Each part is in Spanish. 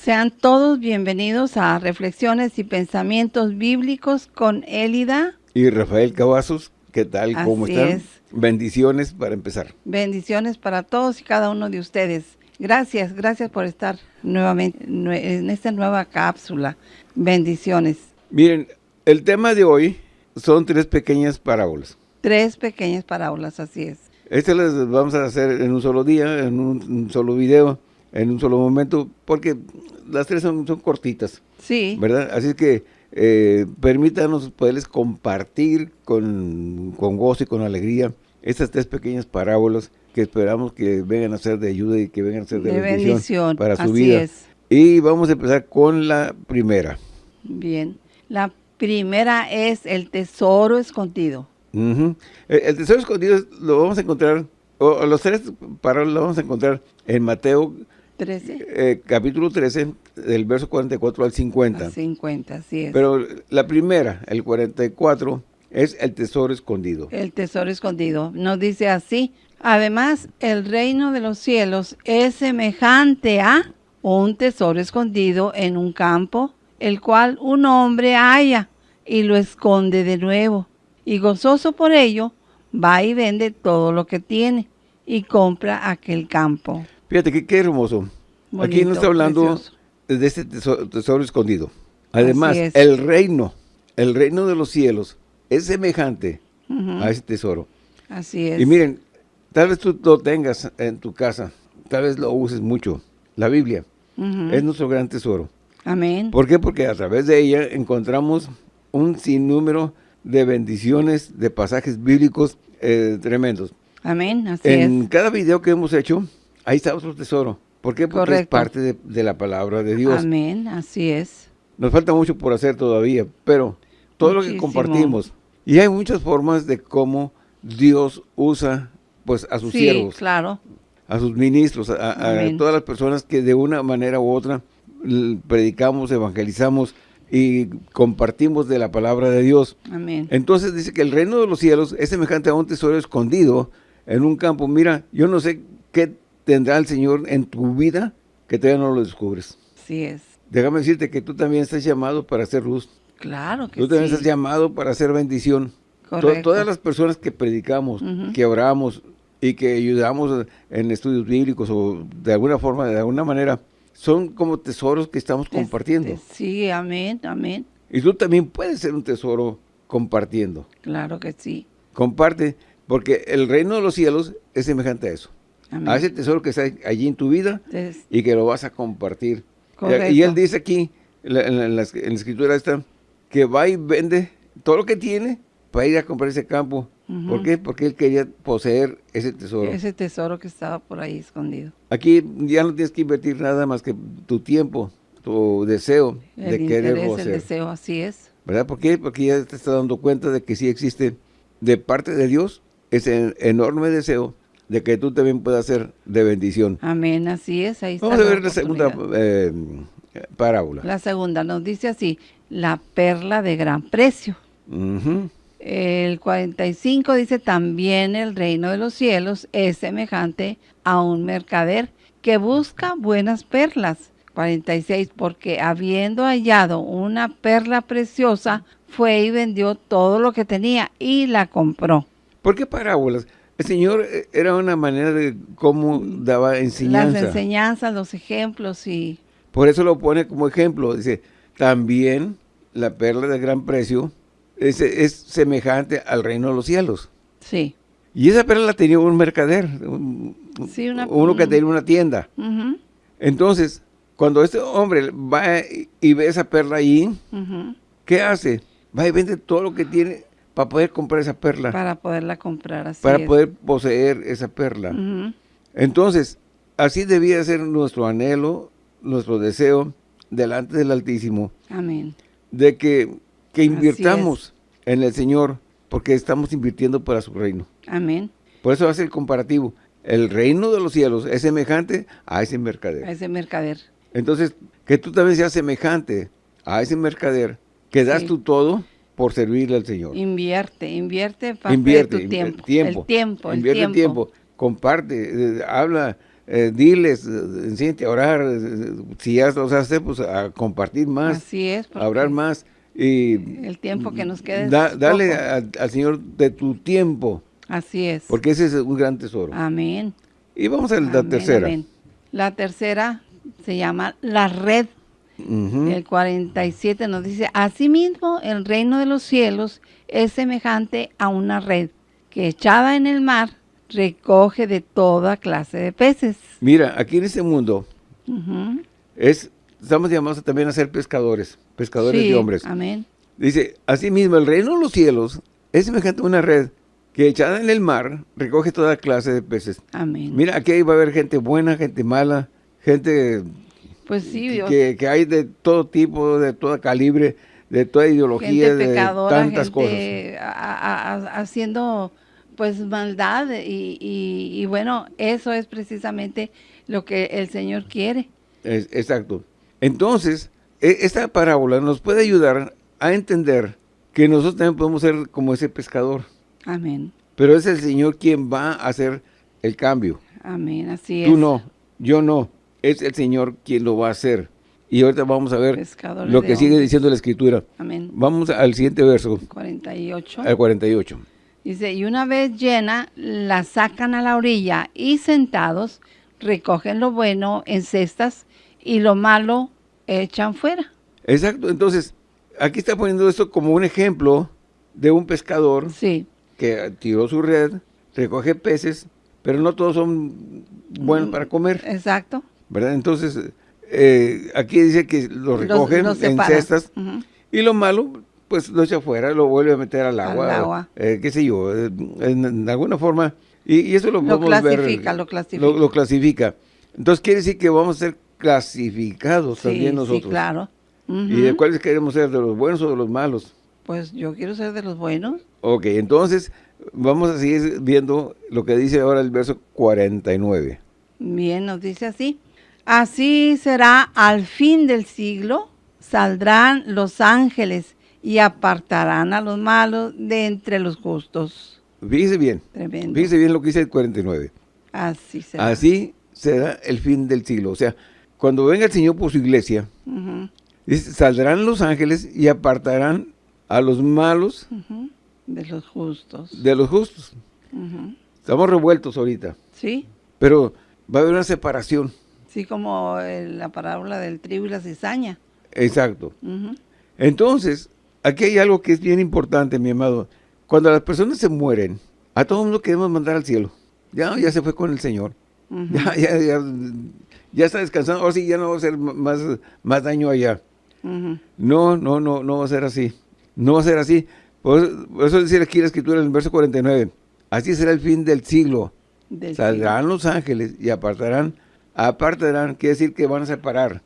Sean todos bienvenidos a Reflexiones y Pensamientos Bíblicos con Élida. Y Rafael Cavazos, ¿qué tal? ¿Cómo están? es. Bendiciones para empezar. Bendiciones para todos y cada uno de ustedes. Gracias, gracias por estar nuevamente nue- en esta nueva cápsula. Bendiciones. Miren, el tema de hoy son tres pequeñas parábolas. Tres pequeñas parábolas, así es. Estas las vamos a hacer en un solo día, en un, un solo video, en un solo momento, porque las tres son, son cortitas, Sí, ¿verdad? Así que eh, permítanos poderles compartir con, con gozo y con alegría estas tres pequeñas parábolas que esperamos que vengan a ser de ayuda y que vengan a ser de, de bendición, bendición. para su así vida. es. Y vamos a empezar con la primera. Bien. La primera es el tesoro escondido. El, el tesoro escondido es- lo vamos a encontrar, o, o los tres parábolas lo vamos a encontrar en Mateo 13 eh, capítulo 13, del verso 44 al 50. a 50, así es. Pero la primera, el 44, es el tesoro escondido. el tesoro escondido. Nos dice así, además el reino de los cielos es semejante a un tesoro escondido en un campo, el cual un hombre halla y lo esconde de nuevo. Y gozoso por ello, va y vende todo lo que tiene y compra aquel campo. Fíjate que qué hermoso. Aquí nos está hablando precioso. de este tesoro, tesoro escondido. Además, es. el reino, el reino de los cielos es semejante a ese tesoro. Así es. Y miren, tal vez tú lo tengas en tu casa, tal vez lo uses mucho. La Biblia es nuestro gran tesoro. Amén. ¿Por qué? Porque a través de ella encontramos un sinnúmero de bendiciones, de pasajes bíblicos eh, tremendos. Amén. Así en es. cada video que hemos hecho, ahí está otro tesoro. ¿Por qué? Porque es parte de, de la palabra de Dios. Amén. Así es. Nos falta mucho por hacer todavía, pero todo lo que compartimos. Y hay muchas formas de cómo Dios usa pues a sus Sí, siervos, claro. a sus ministros, a, a- todas las personas que de una manera u otra predicamos, evangelizamos y compartimos de la palabra de Dios. Amén. Entonces dice que el reino de los cielos es semejante a un tesoro escondido en un campo. Mira, yo no sé qué tendrá el Señor en tu vida que todavía no lo descubres. Así es. Déjame decirte que tú también estás llamado para hacer luz. Claro que Tú también sí. estás llamado para hacer bendición. To- Correcto. todas las personas que predicamos, que oramos y que ayudamos en estudios bíblicos o de alguna forma, de alguna manera, son como tesoros que estamos compartiendo. Sí, amén, amén. Y tú también puedes ser un tesoro compartiendo. Claro que sí. Comparte, porque el reino de los cielos es semejante a eso. Amén. A ese tesoro que está allí en tu vida Entonces, y que lo vas a compartir. Correcto. Y él dice aquí, en la, en la- en la escritura esta, que va y vende todo lo que tiene para ir a comprar ese campo. ¿Por Ujú. qué? Porque él quería poseer ese tesoro. ese tesoro que estaba por ahí escondido. Aquí ya no tienes que invertir nada más que tu tiempo, tu deseo de El querer interés, el poseer. deseo, así es. ¿Verdad? ¿Por qué? Porque ya te estás dando cuenta de que sí existe de parte de Dios ese enorme deseo de que tú también puedas ser de bendición. Amén, así es. Ahí está Vamos a ver la segunda eh, parábola. La segunda nos dice así, la perla de gran precio. El 45 dice, también el reino de los cielos es semejante a un mercader que busca buenas perlas. 46, porque habiendo hallado una perla preciosa, fue y vendió todo lo que tenía y la compró. ¿Por qué parábolas? El Señor eh, era una manera de cómo daba Las enseñanza. enseñanzas, los ejemplos y... Por eso lo pone como ejemplo. Dice, también la perla de gran precio es, es semejante al reino de los cielos. Sí. Y esa perla la tenía un mercader, un- Sí, una- uno que tenía una tienda. Entonces, cuando este hombre va y- ve esa perla ahí, ujú, ¿qué hace? Va y vende todo lo que tiene para poder comprar esa perla, para, Para poderla comprar así. es. poder poseer esa perla. Entonces, así debía ser nuestro anhelo, nuestro deseo delante del Altísimo, Amén. de que, que invirtamos en el Señor, porque estamos invirtiendo para su reino. Amén. Por eso hace el comparativo. El reino de los cielos es semejante a ese A mercader. ese mercader. Entonces, que tú también seas semejante a ese mercader, que das Sí. tú todo por servirle al Señor. Invierte, invierte parte Invierte, de tu invierte tiempo. El tiempo, el invierte tiempo. tiempo, comparte, eh, habla eh, diles, eh, enséñate a orar, si ya los hace, pues a compartir más, Así es. a orar más. Y El tiempo que nos da- dale al Señor de tu tiempo, Así es. porque ese es un gran tesoro. Amén. Y vamos a la Amén, tercera. amén. La tercera se llama la red. El 47 nos dice, asimismo el reino de los cielos es semejante a una red que echada en el mar recoge de toda clase de peces. Mira, aquí en este mundo es, estamos llamados también a ser pescadores, pescadores Sí, de hombres. Amén. Dice, asimismo, el reino de los cielos es semejante a una red que echada en el mar recoge toda clase de peces. Amén. Mira, aquí va a haber gente buena, gente mala, gente pues sí, Dios. que, que hay de todo tipo, de toda calibre, de toda ideología, gente de tantas cosas. gente a- a- a- haciendo pues maldad y, y- y bueno, eso es precisamente lo que el Señor quiere. Es- exacto. Entonces, e- esta parábola nos puede ayudar a entender que nosotros también podemos ser como ese pescador. Amén. Pero es el Señor quien va a hacer el cambio. Amén, así Tú es. no, yo no. Es el Señor quien lo va a hacer. Y ahorita vamos a ver Pescadores lo que sigue hombres. diciendo la Escritura. Amén. Vamos al siguiente verso, 48. al 48. Dice, y una vez llena, la sacan a la orilla y sentados recogen lo bueno en cestas y lo malo echan fuera. Exacto, entonces, aquí está poniendo esto como un ejemplo de un pescador Sí, que tiró su red, recoge peces, pero no todos son buenos Mm, para comer, exacto. ¿Verdad? Entonces, eh, aquí dice que lo recogen los en cestas y lo malo, pues lo echa afuera, lo vuelve a meter al Al agua, eh, qué sé yo, eh, en, en alguna forma, y, y eso lo Lo podemos ver, clasifica, lo clasifica. Lo, lo clasifica. Entonces quiere decir que vamos a ser clasificados Sí, también sí, nosotros. claro. ¿Y de cuáles queremos ser? ¿De los buenos o de los malos? Pues yo quiero ser de los buenos. Ok, entonces vamos a seguir viendo lo que dice ahora el verso 49. Bien, nos dice así. Así será al fin del siglo, saldrán los ángeles y apartarán a los malos de entre los justos. Fíjese bien, Tremendo. fíjese bien lo que dice el 49. Así será. Así será el fin del siglo. O sea, cuando venga el Señor por su iglesia, dice, saldrán los ángeles y apartarán a los malos De los justos. de los justos. Estamos revueltos ahorita, Sí, pero va a haber una separación. Sí como eh, la parábola del trigo y la cizaña. Exacto. Entonces, aquí hay algo que es bien importante, mi amado. Cuando las personas se mueren, a todo el mundo queremos mandar al cielo. Ya, ya se fue con el Señor. Ya, ya, ya, ya está descansando. Ahora sí ya no va a hacer más, más daño allá. No, no, no, no va a ser así. No va a ser así. Por eso, por eso dice aquí la escritura en el verso 49. Así será el fin del siglo. Del Saldrán los ángeles y apartarán, apartarán, quiere decir que van a separar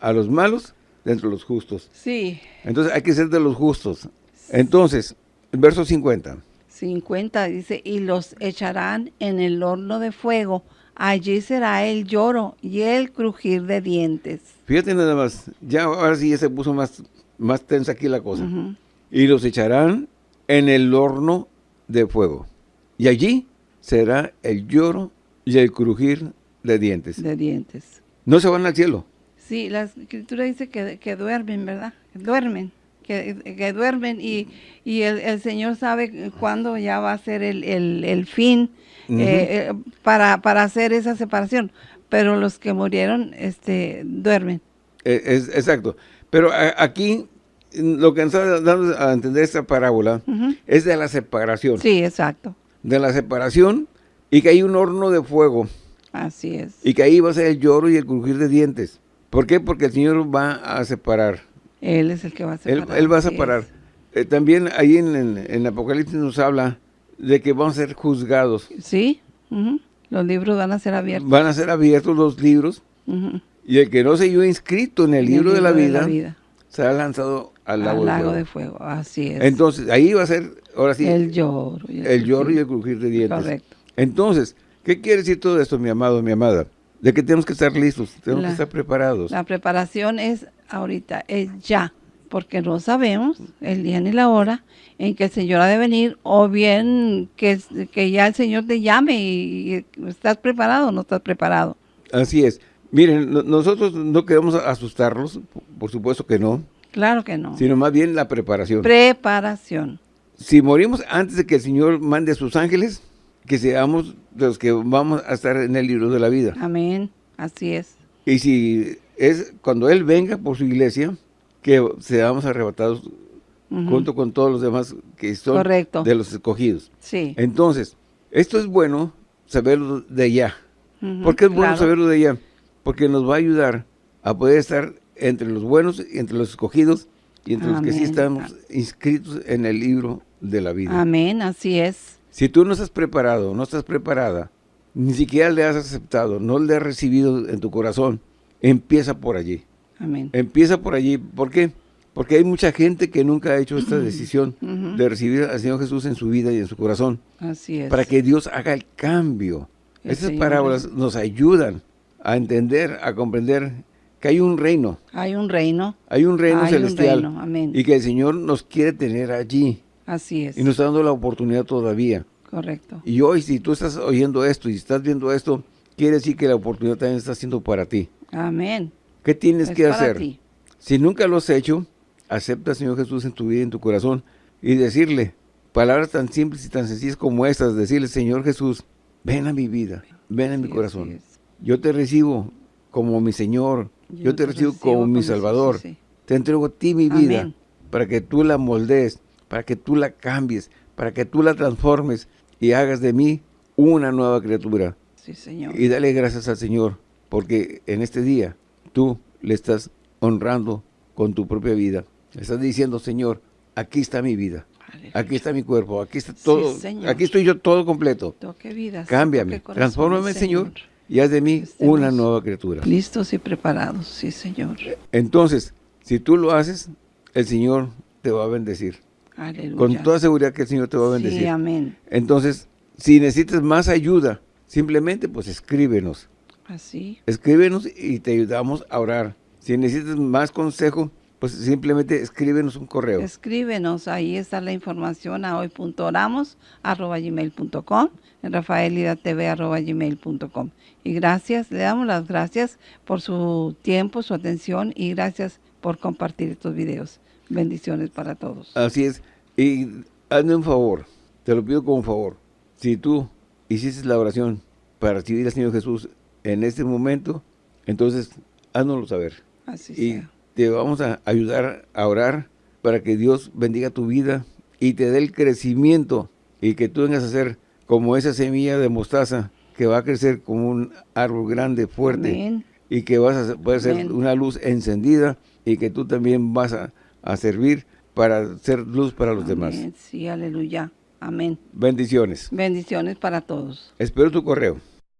a los malos de entre los justos. Sí, Entonces hay que ser de los justos. Entonces, el verso 50. 50 dice, y los echarán en el horno de fuego. Allí será el lloro y el crujir de dientes. Fíjate nada más, ya ahora sí ya se puso más, más tensa aquí la cosa. Y los echarán en el horno de fuego. Y allí será el lloro y el crujir de dientes. De dientes. No se van al cielo. Sí, la escritura dice que, que duermen, ¿verdad? Duermen, que, que duermen y, y el, el Señor sabe cuándo ya va a ser el, el- el fin eh, eh, para, para hacer esa separación. Pero los que murieron este, duermen. Eh, es, exacto. Pero a- aquí lo que nos está dando a entender esta parábola es de la separación. Sí, exacto. De la separación y que hay un horno de fuego Así es. y que ahí va a ser el lloro y el crujir de dientes. ¿Por qué? Porque el Señor va a separar. Él es el que va a separar. él va a separar. Eh, también ahí en, en, en Apocalipsis nos habla de que vamos a ser juzgados. Sí, los libros van a ser abiertos. Van a ser abiertos los libros y el que no se halló inscrito en el el libro, de, la libro vida, será lanzado al lago, Al de lago fuego. de fuego. Así es. Entonces, ahí va a ser, ahora sí, el el, lloro. y lloro y el crujir de dientes. Correcto. Entonces, ¿qué quiere decir todo esto, mi amado, mi amada? De que tenemos que estar listos, tenemos La- que estar preparados. La preparación es ahorita, es ya, porque no sabemos el día ni la hora en que el Señor ha de venir, o bien que, que ya el Señor te llame y, y estás preparado o no estás preparado. Así es. Miren, no- nosotros no queremos asustarlos, por supuesto que no, Claro que no. sino más bien la preparación. Preparación. si morimos antes de que el Señor mande a sus ángeles, que seamos de los que vamos a estar en el libro de la vida. Amén. Así es. Y si es cuando Él venga por su iglesia, que seamos arrebatados junto con todos los demás que son Correcto. de los escogidos. Sí. Entonces, esto es bueno saberlo de ya. Ujú, ¿Por qué es bueno claro. saberlo de ya? Porque nos va a ayudar a poder estar entre los buenos y entre los escogidos y entre los que sí estamos inscritos en el libro de la vida. Amén. Así es. Si tú no estás preparado, no estás preparada, ni siquiera le has aceptado, no le has recibido en tu corazón, empieza por allí. Amén. Empieza por allí. ¿Por qué? Porque hay mucha gente que nunca ha hecho esta decisión de recibir al Señor Jesús en su vida y en su corazón, Así es. para que Dios haga el cambio. El Estas Señor parábolas nos ayudan a entender, a comprender que hay un reino, Hay un reino. hay un reino Hay un celestial reino, amén. y que el Señor nos quiere tener allí Así es. y nos está dando la oportunidad todavía. Correcto. Y hoy, si tú estás oyendo esto y estás viendo esto, quiere decir que la oportunidad también está siendo para ti. Amén. ¿Qué tienes Es que para hacer? ti. Si nunca lo has hecho, acepta al Señor Jesús en tu vida y en tu corazón y decirle palabras tan simples y tan sencillas como estas, decirle, Señor Jesús, ven a mi vida, ven a mi Sí, corazón. es. Yo te recibo como mi Señor, yo, te, recibo, como mi Salvador. sí. Te entrego a ti mi vida para que tú la moldees, para que tú la cambies, para que tú la transformes y hagas de mí una nueva criatura. Sí, Señor. Y dale gracias al Señor, porque en este día tú le estás honrando con tu propia vida. Le estás diciendo, Señor, aquí está mi vida, Aleluya. aquí está mi cuerpo, aquí está todo, Señor. aquí estoy yo todo completo. Toque vidas. Cámbiame, toque transfórmame, Señor, y haz de mí Estemos una nueva criatura. Listos y preparados. Sí, Señor. Entonces, si tú lo haces, el Señor te va a bendecir. Aleluya. Con toda seguridad que el Señor te va a bendecir. Sí, amén. Entonces, si necesitas más ayuda, simplemente pues escríbenos. Así. Escríbenos y te ayudamos a orar. Si necesitas más consejo, pues simplemente escríbenos un correo. Escríbenos, ahí está la información a hoy.oramos arroba gmail.com, en rafaelidatv arroba gmail.com. Y gracias, le damos las gracias por su tiempo, su atención y gracias por compartir estos videos. Bendiciones para todos. Así es. Y hazme un favor, te lo pido como favor. Si tú hiciste la oración para recibir al Señor Jesús en este momento, entonces háznoslo saber. Así y sea. te vamos a ayudar a orar para que Dios bendiga tu vida y te dé el crecimiento y que tú vengas a ser como esa semilla de mostaza que va a crecer como un árbol grande, fuerte Amén. y que vas a poder ser una luz encendida y que tú también vas a, a servir para ser luz para los demás. Sí, aleluya. Amén. Bendiciones. Bendiciones para todos. Espero tu correo.